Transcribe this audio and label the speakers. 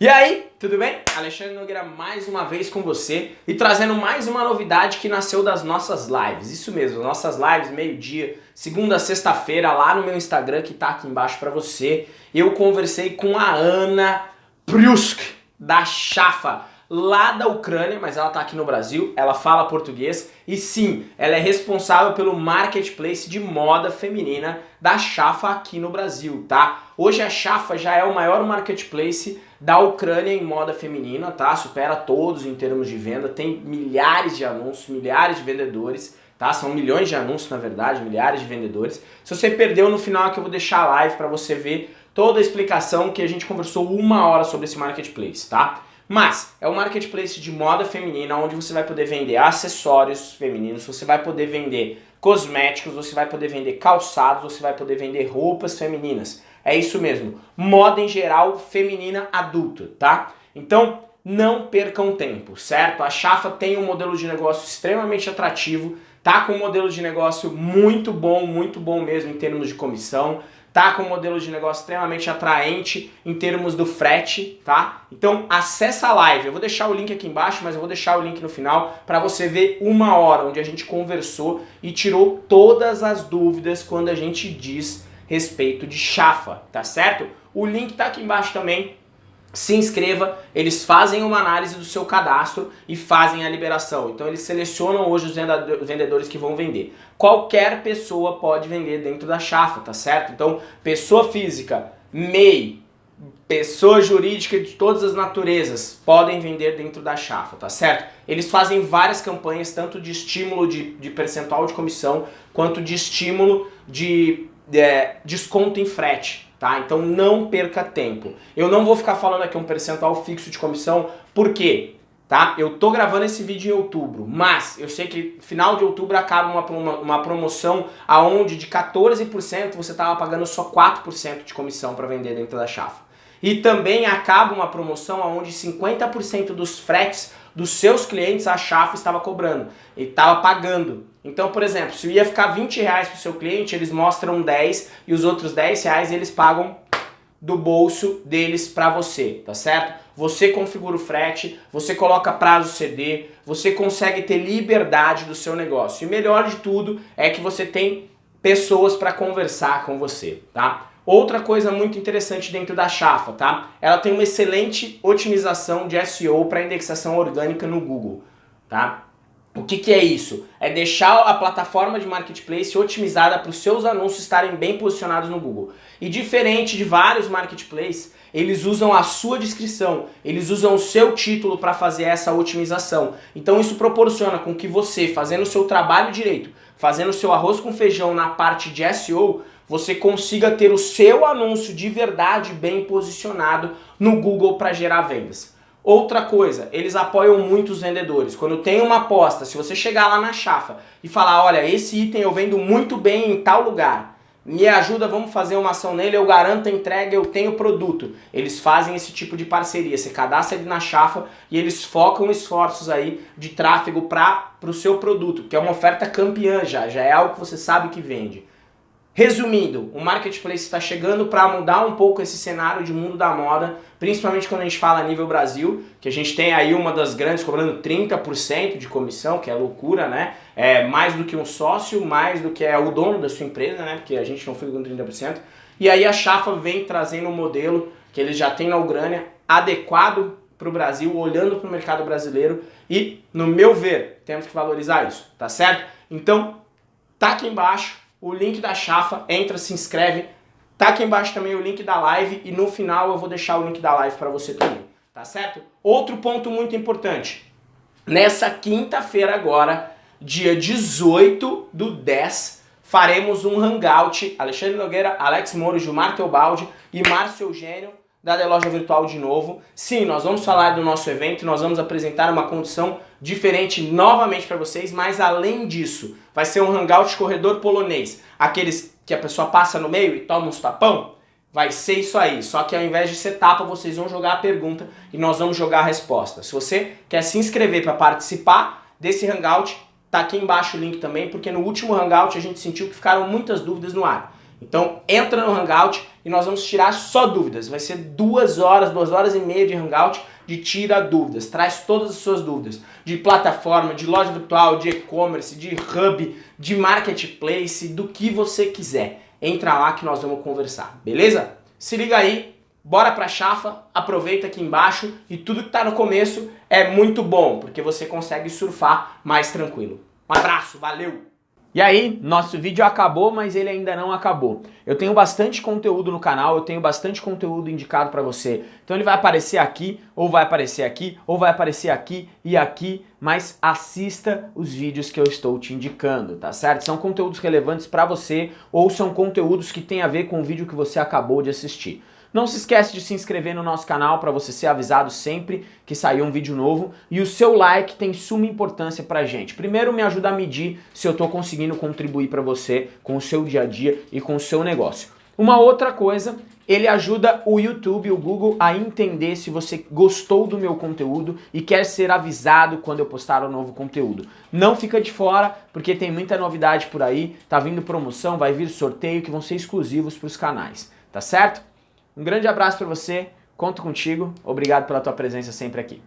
Speaker 1: E aí, tudo bem? Alexandre Nogueira mais uma vez com você e trazendo mais uma novidade que nasceu das nossas lives. Isso mesmo, nossas lives meio-dia, segunda a sexta-feira, lá no meu Instagram que tá aqui embaixo pra você. Eu conversei com a Ana Prusk, da Chafa lá da Ucrânia, mas ela está aqui no Brasil, ela fala português e sim, ela é responsável pelo marketplace de moda feminina da Chafa aqui no Brasil, tá? Hoje a Chafa já é o maior marketplace da Ucrânia em moda feminina, tá? Supera todos em termos de venda, tem milhares de anúncios, milhares de vendedores, tá? São milhões de anúncios, na verdade, milhares de vendedores. Se você perdeu no final aqui eu vou deixar a live para você ver toda a explicação que a gente conversou uma hora sobre esse marketplace, tá? Mas é um marketplace de moda feminina onde você vai poder vender acessórios femininos, você vai poder vender cosméticos, você vai poder vender calçados, você vai poder vender roupas femininas. É isso mesmo, moda em geral feminina adulta, tá? Então não percam tempo, certo? A Chafa tem um modelo de negócio extremamente atrativo, tá com um modelo de negócio muito bom, muito bom mesmo em termos de comissão, tá com um modelo de negócio extremamente atraente em termos do frete, tá? Então acessa a live, eu vou deixar o link aqui embaixo, mas eu vou deixar o link no final para você ver uma hora onde a gente conversou e tirou todas as dúvidas quando a gente diz respeito de chafa, tá certo? O link tá aqui embaixo também, se inscreva, eles fazem uma análise do seu cadastro e fazem a liberação. Então eles selecionam hoje os vendedores que vão vender. Qualquer pessoa pode vender dentro da chafa, tá certo? Então, pessoa física, MEI, pessoa jurídica de todas as naturezas podem vender dentro da chafa, tá certo? Eles fazem várias campanhas, tanto de estímulo de, de percentual de comissão, quanto de estímulo de, é, desconto em frete tá? Então não perca tempo. Eu não vou ficar falando aqui um percentual fixo de comissão, por quê? Tá? Eu tô gravando esse vídeo em outubro, mas eu sei que final de outubro acaba uma, uma, uma promoção aonde de 14% você estava pagando só 4% de comissão para vender dentro da chafa. E também acaba uma promoção onde 50% dos fretes dos seus clientes a Chafa estava cobrando e estava pagando. Então, por exemplo, se ia ficar 20 reais para o seu cliente, eles mostram 10 e os outros 10 reais eles pagam do bolso deles para você, tá certo? Você configura o frete, você coloca prazo CD, você consegue ter liberdade do seu negócio. E melhor de tudo é que você tem pessoas para conversar com você, tá? Outra coisa muito interessante dentro da Chafa, tá? Ela tem uma excelente otimização de SEO para indexação orgânica no Google, tá? O que, que é isso? É deixar a plataforma de marketplace otimizada para os seus anúncios estarem bem posicionados no Google. E diferente de vários marketplaces, eles usam a sua descrição, eles usam o seu título para fazer essa otimização. Então isso proporciona com que você, fazendo o seu trabalho direito, fazendo o seu arroz com feijão na parte de SEO, você consiga ter o seu anúncio de verdade bem posicionado no Google para gerar vendas. Outra coisa, eles apoiam muito os vendedores. Quando tem uma aposta, se você chegar lá na chafa e falar, olha, esse item eu vendo muito bem em tal lugar, me ajuda, vamos fazer uma ação nele, eu garanto a entrega, eu tenho produto. Eles fazem esse tipo de parceria, você cadastra ele na chafa e eles focam esforços aí de tráfego para o pro seu produto, que é uma oferta campeã já, já é algo que você sabe que vende. Resumindo, o Marketplace está chegando para mudar um pouco esse cenário de mundo da moda, principalmente quando a gente fala nível Brasil, que a gente tem aí uma das grandes cobrando 30% de comissão, que é loucura, né? É mais do que um sócio, mais do que é o dono da sua empresa, né? Porque a gente não fica com 30%. E aí a Chafa vem trazendo um modelo que eles já têm na Ucrânia, adequado para o Brasil, olhando para o mercado brasileiro e, no meu ver, temos que valorizar isso, tá certo? Então, tá aqui embaixo o link da chafa, entra, se inscreve. Tá aqui embaixo também o link da live e no final eu vou deixar o link da live para você também, tá certo? Outro ponto muito importante. Nessa quinta-feira agora, dia 18 do 10, faremos um hangout. Alexandre Nogueira, Alex Moro, Gilmar Teobaldi e Márcio Eugênio da The Loja Virtual de novo. Sim, nós vamos falar do nosso evento, nós vamos apresentar uma condição diferente novamente para vocês, mas além disso, vai ser um hangout corredor polonês, aqueles que a pessoa passa no meio e toma uns tapão, vai ser isso aí, só que ao invés de ser tapa, vocês vão jogar a pergunta e nós vamos jogar a resposta. Se você quer se inscrever para participar desse hangout, tá aqui embaixo o link também, porque no último hangout a gente sentiu que ficaram muitas dúvidas no ar. Então entra no Hangout e nós vamos tirar só dúvidas. Vai ser duas horas, duas horas e meia de Hangout de tira dúvidas. Traz todas as suas dúvidas de plataforma, de loja virtual, de e-commerce, de hub, de marketplace, do que você quiser. Entra lá que nós vamos conversar, beleza? Se liga aí, bora pra chafa, aproveita aqui embaixo e tudo que tá no começo é muito bom, porque você consegue surfar mais tranquilo. Um abraço, valeu! E aí, nosso vídeo acabou, mas ele ainda não acabou. Eu tenho bastante conteúdo no canal, eu tenho bastante conteúdo indicado para você. Então ele vai aparecer aqui, ou vai aparecer aqui, ou vai aparecer aqui e aqui, mas assista os vídeos que eu estou te indicando, tá certo? São conteúdos relevantes para você, ou são conteúdos que têm a ver com o vídeo que você acabou de assistir. Não se esquece de se inscrever no nosso canal para você ser avisado sempre que sair um vídeo novo. E o seu like tem suma importância pra gente. Primeiro me ajuda a medir se eu estou conseguindo contribuir para você com o seu dia a dia e com o seu negócio. Uma outra coisa, ele ajuda o YouTube, o Google a entender se você gostou do meu conteúdo e quer ser avisado quando eu postar um novo conteúdo. Não fica de fora, porque tem muita novidade por aí, tá vindo promoção, vai vir sorteio que vão ser exclusivos para os canais, tá certo? Um grande abraço para você, conto contigo, obrigado pela tua presença sempre aqui.